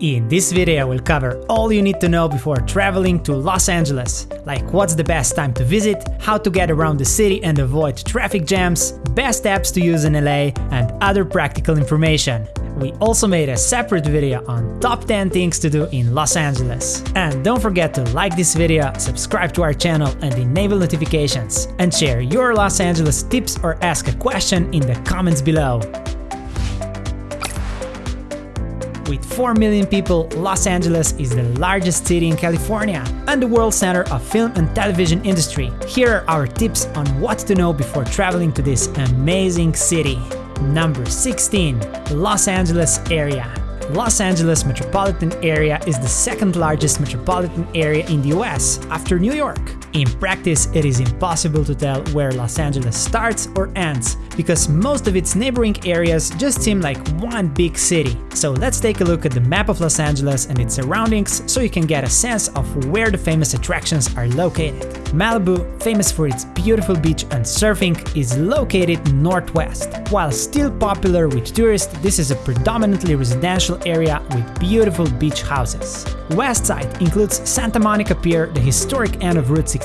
In this video we'll cover all you need to know before traveling to Los Angeles, like what's the best time to visit, how to get around the city and avoid traffic jams, best apps to use in LA, and other practical information. We also made a separate video on top 10 things to do in Los Angeles. And don't forget to like this video, subscribe to our channel and enable notifications, and share your Los Angeles tips or ask a question in the comments below. With 4 million people, Los Angeles is the largest city in California and the world center of film and television industry. Here are our tips on what to know before traveling to this amazing city. Number 16. Los Angeles area. Los Angeles metropolitan area is the second largest metropolitan area in the US, after New York. In practice, it is impossible to tell where Los Angeles starts or ends, because most of its neighboring areas just seem like one big city. So let's take a look at the map of Los Angeles and its surroundings so you can get a sense of where the famous attractions are located. Malibu, famous for its beautiful beach and surfing, is located northwest. While still popular with tourists, this is a predominantly residential area with beautiful beach houses. West side includes Santa Monica Pier, the historic end of Route 66,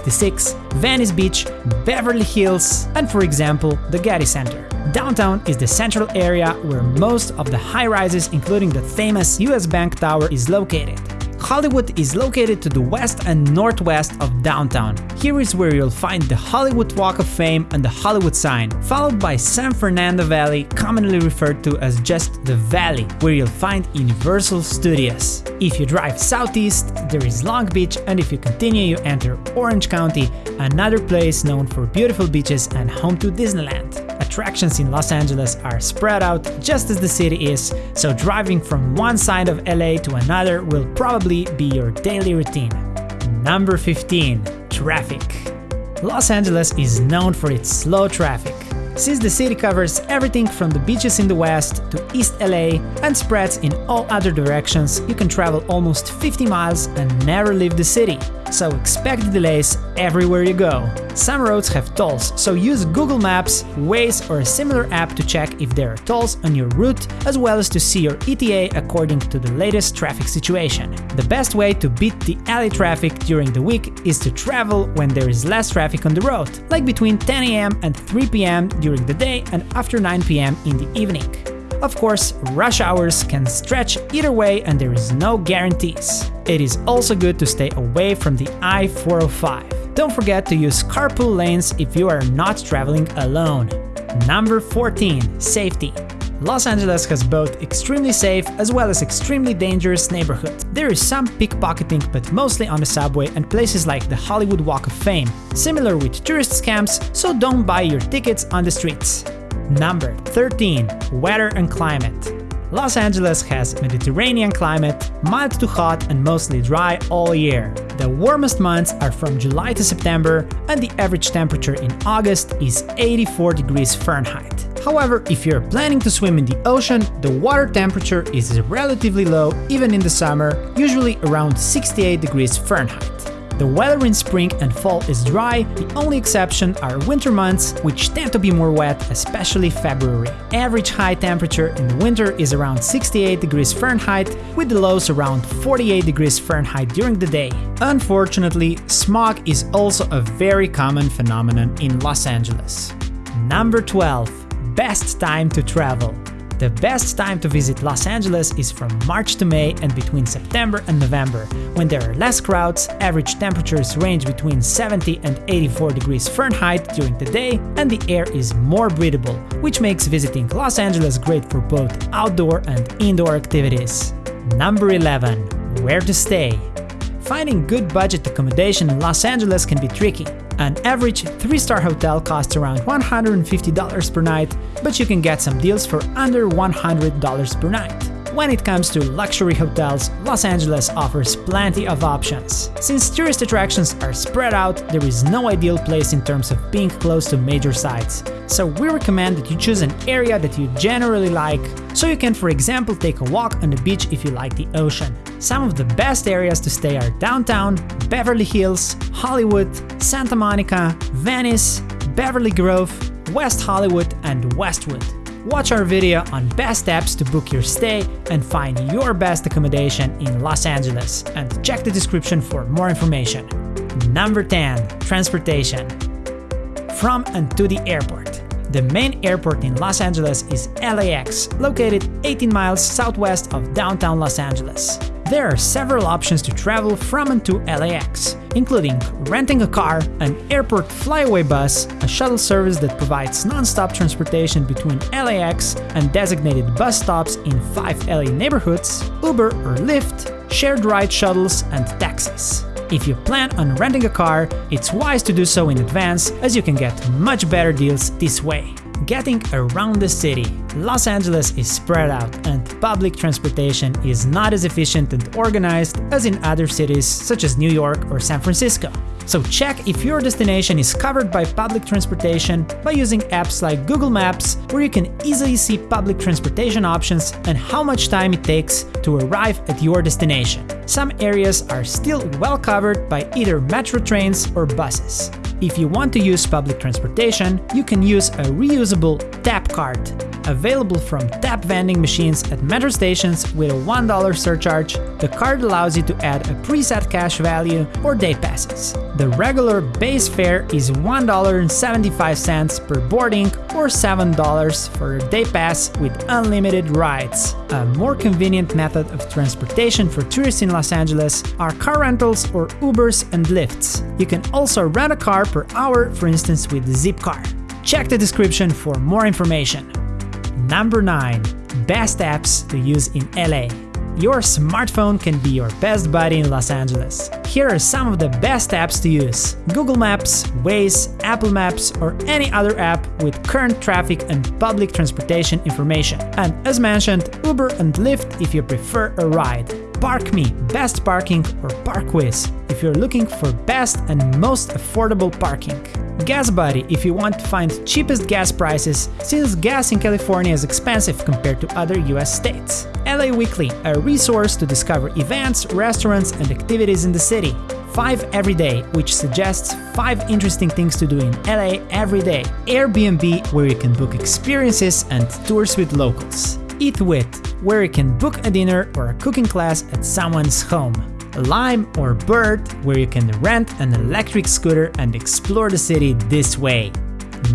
Venice Beach, Beverly Hills, and for example, the Getty Center. Downtown is the central area where most of the high-rises including the famous US Bank Tower is located. Hollywood is located to the west and northwest of downtown. Here is where you'll find the Hollywood Walk of Fame and the Hollywood sign, followed by San Fernando Valley, commonly referred to as just the Valley, where you'll find Universal Studios. If you drive southeast, there is Long Beach, and if you continue, you enter Orange County, another place known for beautiful beaches and home to Disneyland attractions in Los Angeles are spread out just as the city is, so driving from one side of LA to another will probably be your daily routine. Number 15. Traffic Los Angeles is known for its slow traffic. Since the city covers everything from the beaches in the west to East LA and spreads in all other directions, you can travel almost 50 miles and never leave the city so expect delays everywhere you go. Some roads have tolls, so use Google Maps, Waze or a similar app to check if there are tolls on your route, as well as to see your ETA according to the latest traffic situation. The best way to beat the LA traffic during the week is to travel when there is less traffic on the road, like between 10 am and 3 pm during the day and after 9 pm in the evening. Of course, rush hours can stretch either way and there is no guarantees. It is also good to stay away from the I-405. Don't forget to use carpool lanes if you are not traveling alone. Number 14. Safety. Los Angeles has both extremely safe as well as extremely dangerous neighborhoods. There is some pickpocketing but mostly on the subway and places like the Hollywood Walk of Fame, similar with tourist scams, so don't buy your tickets on the streets. Number 13. Weather and climate. Los Angeles has Mediterranean climate, mild to hot and mostly dry all year. The warmest months are from July to September and the average temperature in August is 84 degrees Fahrenheit. However, if you're planning to swim in the ocean, the water temperature is relatively low even in the summer, usually around 68 degrees Fahrenheit. The weather in spring and fall is dry, the only exception are winter months, which tend to be more wet, especially February. Average high temperature in the winter is around 68 degrees Fahrenheit, with the lows around 48 degrees Fahrenheit during the day. Unfortunately, smog is also a very common phenomenon in Los Angeles. Number 12. Best time to travel. The best time to visit Los Angeles is from March to May and between September and November, when there are less crowds, average temperatures range between 70 and 84 degrees Fahrenheit during the day, and the air is more breathable, which makes visiting Los Angeles great for both outdoor and indoor activities. Number 11. Where to stay Finding good budget accommodation in Los Angeles can be tricky. An average 3-star hotel costs around $150 per night, but you can get some deals for under $100 per night. When it comes to luxury hotels, Los Angeles offers plenty of options. Since tourist attractions are spread out, there is no ideal place in terms of being close to major sites. So we recommend that you choose an area that you generally like, so you can for example take a walk on the beach if you like the ocean. Some of the best areas to stay are downtown, Beverly Hills, Hollywood, Santa Monica, Venice, Beverly Grove, West Hollywood and Westwood. Watch our video on best apps to book your stay and find your best accommodation in Los Angeles, and check the description for more information. Number 10. Transportation. From and to the airport. The main airport in Los Angeles is LAX, located 18 miles southwest of downtown Los Angeles. There are several options to travel from and to LAX, including renting a car, an airport flyaway bus, a shuttle service that provides non-stop transportation between LAX and designated bus stops in five LA neighborhoods, Uber or Lyft, shared ride shuttles, and taxis. If you plan on renting a car, it's wise to do so in advance as you can get much better deals this way. Getting around the city. Los Angeles is spread out and public transportation is not as efficient and organized as in other cities such as New York or San Francisco. So check if your destination is covered by public transportation by using apps like Google Maps, where you can easily see public transportation options and how much time it takes to arrive at your destination. Some areas are still well covered by either metro trains or buses. If you want to use public transportation, you can use a reusable tap card Available from tap vending machines at metro stations with a $1 surcharge, the card allows you to add a preset cash value or day passes. The regular base fare is $1.75 per boarding or $7 for a day pass with unlimited rides. A more convenient method of transportation for tourists in Los Angeles are car rentals or Ubers and Lyfts. You can also rent a car per hour, for instance with Zipcar. Check the description for more information. Number 9. Best apps to use in LA. Your smartphone can be your best buddy in Los Angeles. Here are some of the best apps to use. Google Maps, Waze, Apple Maps, or any other app with current traffic and public transportation information. And as mentioned, Uber and Lyft if you prefer a ride. ParkMe, Best Parking, or ParkWhiz if you're looking for best and most affordable parking. GasBuddy if you want to find cheapest gas prices, since gas in California is expensive compared to other US states. LA Weekly, a resource to discover events, restaurants, and activities in the city. 5 Everyday, which suggests 5 interesting things to do in LA every day. Airbnb, where you can book experiences and tours with locals. Eat With, where you can book a dinner or a cooking class at someone's home. Lime or Bird, where you can rent an electric scooter and explore the city this way.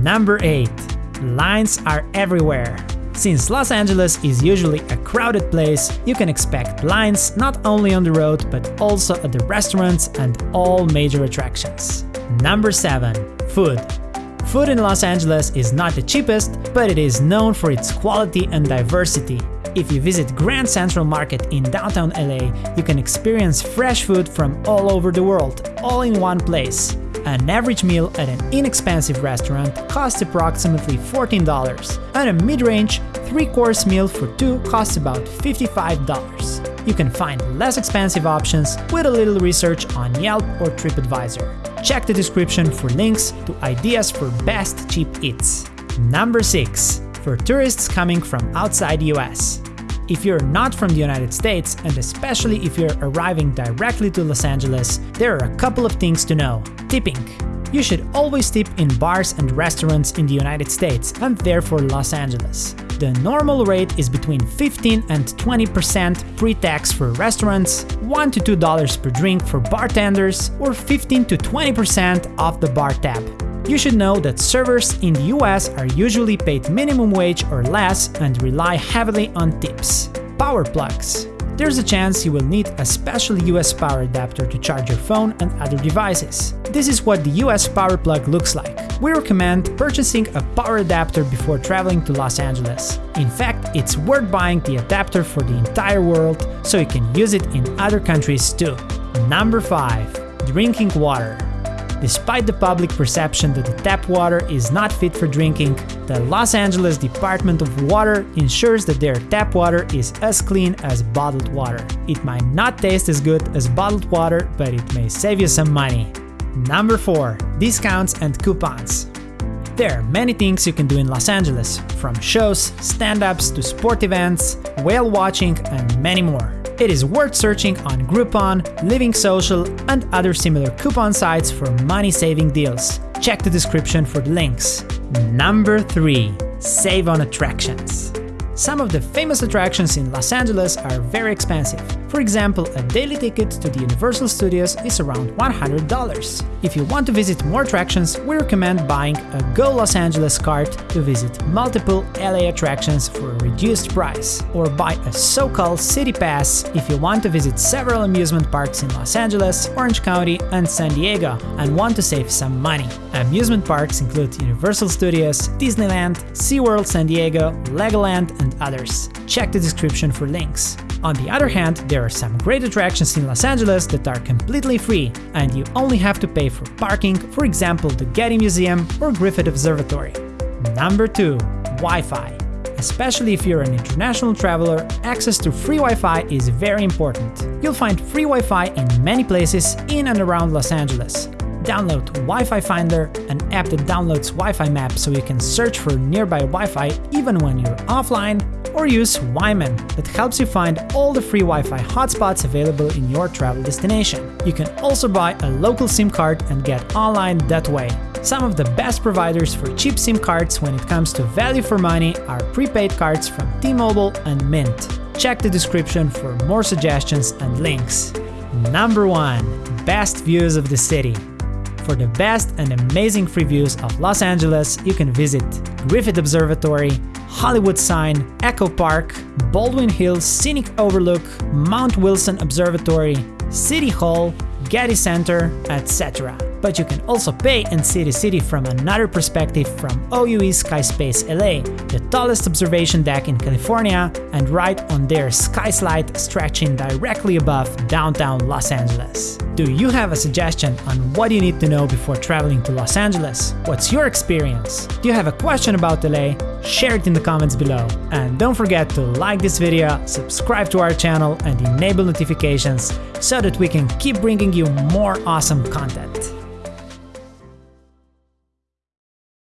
Number 8. Lines are everywhere. Since Los Angeles is usually a crowded place, you can expect lines not only on the road but also at the restaurants and all major attractions. Number 7. Food. Food in Los Angeles is not the cheapest, but it is known for its quality and diversity. If you visit Grand Central Market in downtown LA, you can experience fresh food from all over the world, all in one place. An average meal at an inexpensive restaurant costs approximately $14, and a mid-range, three-course meal for two costs about $55. You can find less expensive options with a little research on Yelp or TripAdvisor. Check the description for links to ideas for best cheap eats. Number 6. For tourists coming from outside the US. If you're not from the United States, and especially if you're arriving directly to Los Angeles, there are a couple of things to know. Tipping. You should always tip in bars and restaurants in the United States, and therefore Los Angeles. The normal rate is between 15 and 20% pre-tax for restaurants, 1 to $2 per drink for bartenders, or 15 to 20% off the bar tab. You should know that servers in the US are usually paid minimum wage or less and rely heavily on tips. Power plugs. There's a chance you will need a special US power adapter to charge your phone and other devices. This is what the US power plug looks like. We recommend purchasing a power adapter before traveling to Los Angeles. In fact, it's worth buying the adapter for the entire world so you can use it in other countries too. Number 5. Drinking water. Despite the public perception that the tap water is not fit for drinking, the Los Angeles Department of Water ensures that their tap water is as clean as bottled water. It might not taste as good as bottled water, but it may save you some money. Number 4. Discounts and coupons. There are many things you can do in Los Angeles, from shows, stand-ups to sport events, whale watching, and many more. It is worth searching on Groupon, Living Social, and other similar coupon sites for money-saving deals. Check the description for the links. Number 3. Save on attractions. Some of the famous attractions in Los Angeles are very expensive. For example, a daily ticket to the Universal Studios is around $100. If you want to visit more attractions, we recommend buying a Go Los Angeles card to visit multiple LA attractions for a reduced price, or buy a so-called City Pass if you want to visit several amusement parks in Los Angeles, Orange County and San Diego and want to save some money. Amusement parks include Universal Studios, Disneyland, SeaWorld San Diego, Legoland and others. Check the description for links. On the other hand, there are some great attractions in Los Angeles that are completely free, and you only have to pay for parking, for example the Getty Museum or Griffith Observatory. Number 2. Wi-Fi. Especially if you're an international traveler, access to free Wi-Fi is very important. You'll find free Wi-Fi in many places in and around Los Angeles. Download Wi-Fi Finder, an app that downloads Wi-Fi maps so you can search for nearby Wi-Fi even when you're offline, or use WiMan that helps you find all the free Wi-Fi hotspots available in your travel destination. You can also buy a local SIM card and get online that way. Some of the best providers for cheap SIM cards when it comes to value for money are prepaid cards from T-Mobile and Mint. Check the description for more suggestions and links. Number 1. Best views of the city. For the best and amazing free views of Los Angeles, you can visit Griffith Observatory, Hollywood Sign, Echo Park, Baldwin Hills Scenic Overlook, Mount Wilson Observatory, City Hall, Getty Center, etc. But you can also pay and see the city from another perspective from OUE Skyspace LA, the tallest observation deck in California, and right on their sky slide stretching directly above downtown Los Angeles. Do you have a suggestion on what you need to know before traveling to Los Angeles? What's your experience? Do you have a question about LA? Share it in the comments below. And don't forget to like this video, subscribe to our channel and enable notifications so that we can keep bringing you more awesome content.